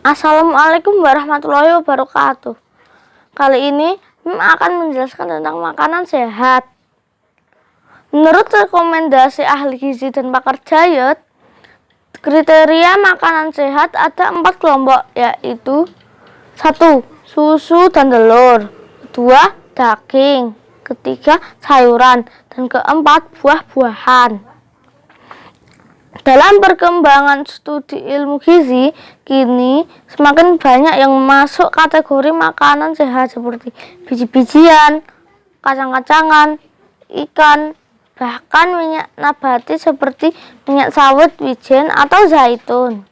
Assalamualaikum warahmatullahi wabarakatuh. Kali ini Mim akan menjelaskan tentang makanan sehat. Menurut rekomendasi ahli gizi dan pakar diet, kriteria makanan sehat ada empat kelompok, yaitu satu susu dan telur, kedua daging, ketiga sayuran, dan keempat buah-buahan. Dalam perkembangan studi ilmu gizi, kini semakin banyak yang masuk kategori makanan sehat seperti biji-bijian, kacang-kacangan, ikan, bahkan minyak nabati seperti minyak sawit, wijen, atau zaitun.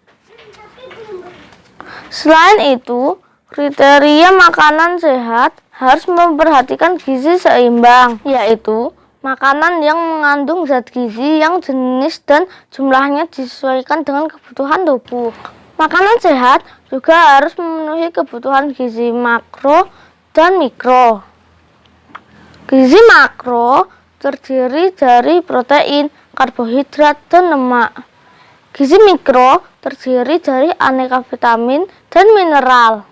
Selain itu, kriteria makanan sehat harus memperhatikan gizi seimbang, yaitu Makanan yang mengandung zat gizi yang jenis dan jumlahnya disesuaikan dengan kebutuhan tubuh. Makanan sehat juga harus memenuhi kebutuhan gizi makro dan mikro. Gizi makro terdiri dari protein, karbohidrat, dan lemak. Gizi mikro terdiri dari aneka vitamin dan mineral.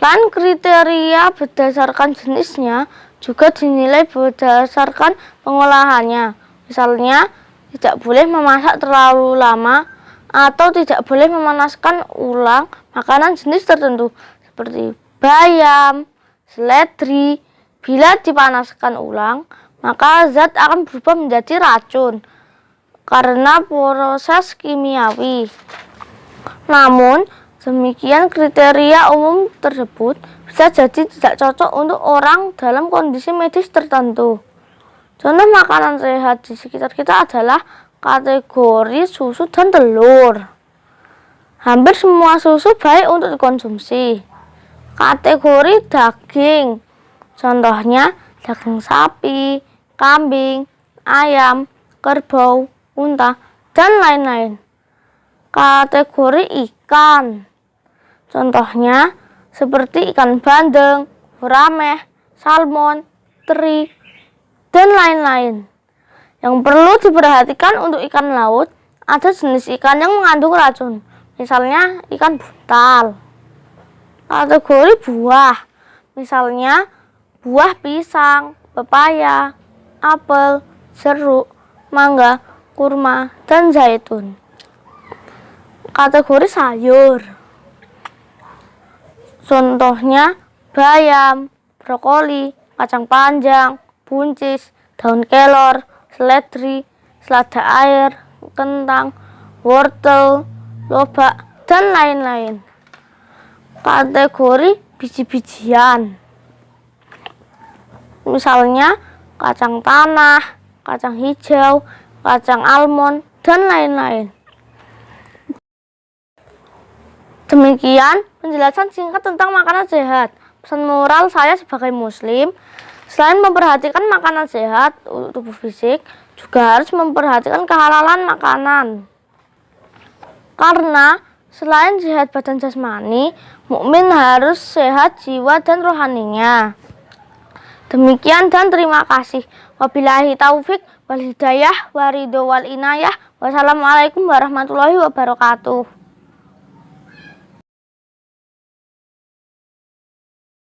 Selain kriteria berdasarkan jenisnya, juga dinilai berdasarkan pengolahannya. Misalnya, tidak boleh memasak terlalu lama atau tidak boleh memanaskan ulang makanan jenis tertentu seperti bayam, seledri. Bila dipanaskan ulang, maka zat akan berubah menjadi racun karena proses kimiawi. Namun, Demikian kriteria umum tersebut bisa jadi tidak cocok untuk orang dalam kondisi medis tertentu. Contoh makanan sehat di sekitar kita adalah kategori susu dan telur. Hampir semua susu baik untuk dikonsumsi. Kategori daging, contohnya daging sapi, kambing, ayam, kerbau, unta, dan lain-lain. Kategori ikan, Contohnya seperti ikan bandeng, gurame, salmon, teri, dan lain-lain. Yang perlu diperhatikan untuk ikan laut, ada jenis ikan yang mengandung racun, misalnya ikan buntal. Kategori buah, misalnya buah pisang, pepaya, apel, jeruk, mangga, kurma, dan zaitun. Kategori sayur, Contohnya bayam, brokoli, kacang panjang, buncis, daun kelor, seledri, selada air, kentang, wortel, lobak, dan lain-lain. Kategori biji-bijian. Misalnya kacang tanah, kacang hijau, kacang almond, dan lain-lain. Demikian penjelasan singkat tentang makanan sehat. Pesan moral saya sebagai muslim, selain memperhatikan makanan sehat tubuh fisik, juga harus memperhatikan kehalalan makanan. Karena selain sehat badan jasmani, mukmin harus sehat jiwa dan rohaninya. Demikian dan terima kasih. Wabillahi taufik wal hidayah waridho wal inayah. Wassalamualaikum warahmatullahi wabarakatuh.